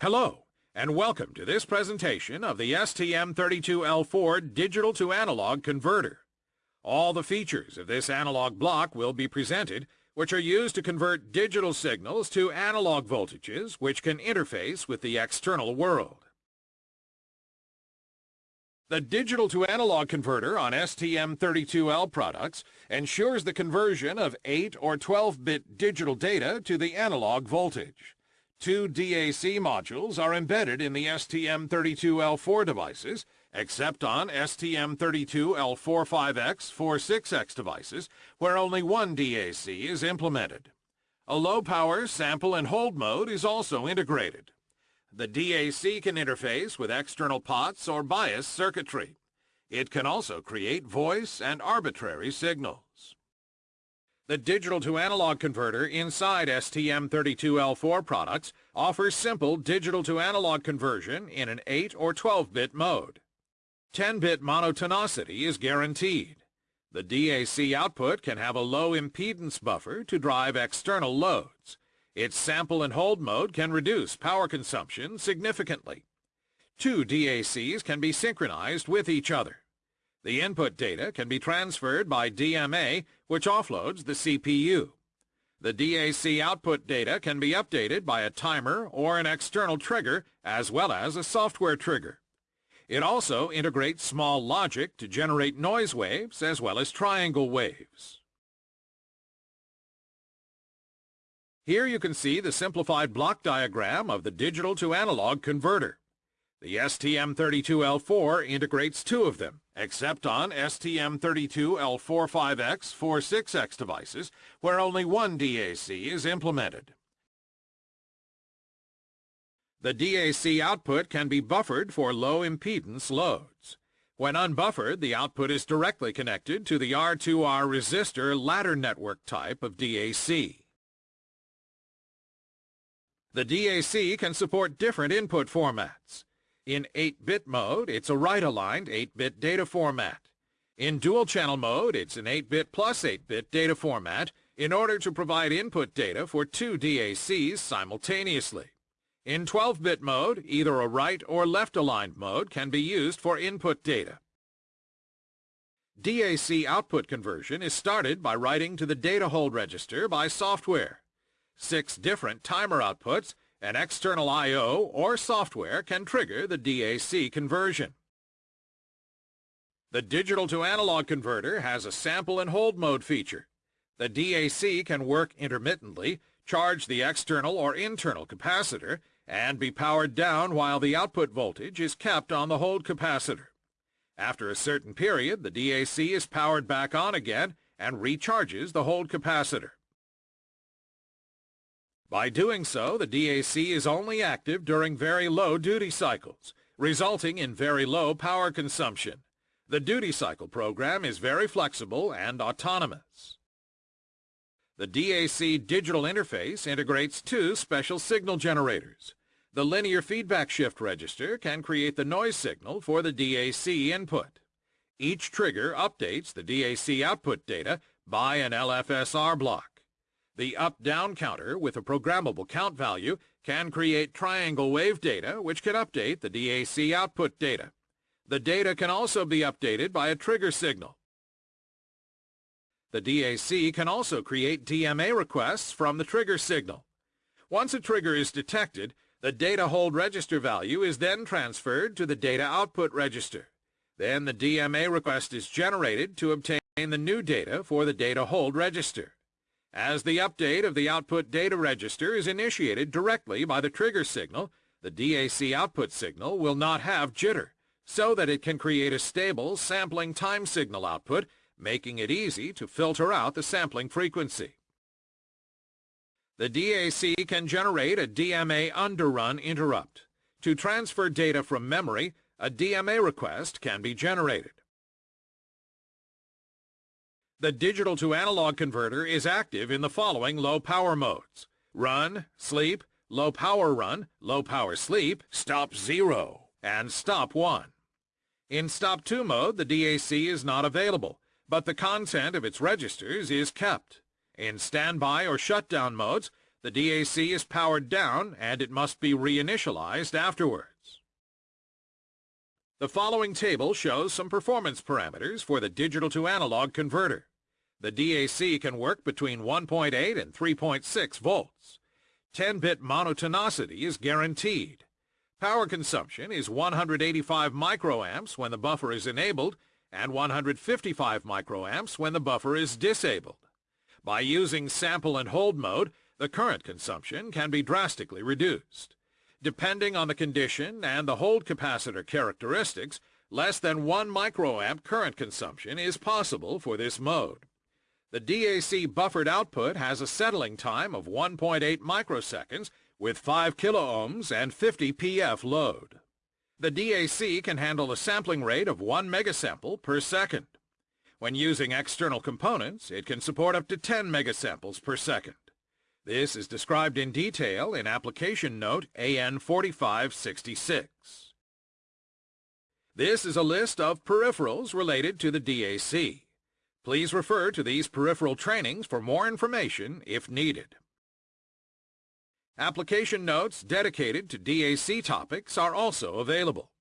Hello, and welcome to this presentation of the STM32L4 digital to analog converter. All the features of this analog block will be presented, which are used to convert digital signals to analog voltages which can interface with the external world. The digital to analog converter on STM32L products ensures the conversion of 8 or 12-bit digital data to the analog voltage. Two DAC modules are embedded in the STM32L4 devices, except on STM32L45X, 46X devices, where only one DAC is implemented. A low-power sample and hold mode is also integrated. The DAC can interface with external pots or bias circuitry. It can also create voice and arbitrary signals. The digital-to-analog converter inside STM32L4 products offers simple digital-to-analog conversion in an 8 or 12-bit mode. 10-bit monotonicity is guaranteed. The DAC output can have a low impedance buffer to drive external loads. Its sample and hold mode can reduce power consumption significantly. Two DACs can be synchronized with each other. The input data can be transferred by DMA, which offloads the CPU. The DAC output data can be updated by a timer or an external trigger, as well as a software trigger. It also integrates small logic to generate noise waves as well as triangle waves. Here you can see the simplified block diagram of the digital to analog converter. The STM32L4 integrates two of them, except on STM32L45X, 46X devices, where only one DAC is implemented. The DAC output can be buffered for low impedance loads. When unbuffered, the output is directly connected to the R2R resistor ladder network type of DAC. The DAC can support different input formats. In 8-bit mode, it's a right-aligned 8-bit data format. In dual-channel mode, it's an 8-bit plus 8-bit data format in order to provide input data for two DACs simultaneously. In 12-bit mode, either a right or left-aligned mode can be used for input data. DAC output conversion is started by writing to the data hold register by software. Six different timer outputs an external I.O. or software can trigger the DAC conversion. The digital-to-analog converter has a sample and hold mode feature. The DAC can work intermittently, charge the external or internal capacitor, and be powered down while the output voltage is kept on the hold capacitor. After a certain period, the DAC is powered back on again and recharges the hold capacitor. By doing so, the DAC is only active during very low duty cycles, resulting in very low power consumption. The duty cycle program is very flexible and autonomous. The DAC digital interface integrates two special signal generators. The linear feedback shift register can create the noise signal for the DAC input. Each trigger updates the DAC output data by an LFSR block. The up-down counter with a programmable count value can create triangle wave data which can update the DAC output data. The data can also be updated by a trigger signal. The DAC can also create DMA requests from the trigger signal. Once a trigger is detected, the data hold register value is then transferred to the data output register. Then the DMA request is generated to obtain the new data for the data hold register as the update of the output data register is initiated directly by the trigger signal, the DAC output signal will not have jitter, so that it can create a stable sampling time signal output, making it easy to filter out the sampling frequency. The DAC can generate a DMA underrun interrupt. To transfer data from memory, a DMA request can be generated. The digital-to-analog converter is active in the following low-power modes. Run, sleep, low-power run, low-power sleep, stop 0, and stop 1. In stop 2 mode, the DAC is not available, but the content of its registers is kept. In standby or shutdown modes, The DAC is powered down and it must be reinitialized afterwards. The following table shows some performance parameters for the digital to analog converter. The DAC can work between 1.8 and 3.6 volts. 10-bit monotonicity is guaranteed. Power consumption is 185 microamps when the buffer is enabled and 155 microamps when the buffer is disabled. By using sample and hold mode, the current consumption can be drastically reduced. Depending on the condition and the hold capacitor characteristics, less than 1 microamp current consumption is possible for this mode. The DAC buffered output has a settling time of 1.8 microseconds with 5 kiloohms and 50 pf load. The DAC can handle a sampling rate of 1 megasample per second. When using external components, it can support up to 10 megasamples per second. This is described in detail in Application Note AN4566. This is a list of peripherals related to the DAC. Please refer to these peripheral trainings for more information if needed. Application notes dedicated to DAC topics are also available.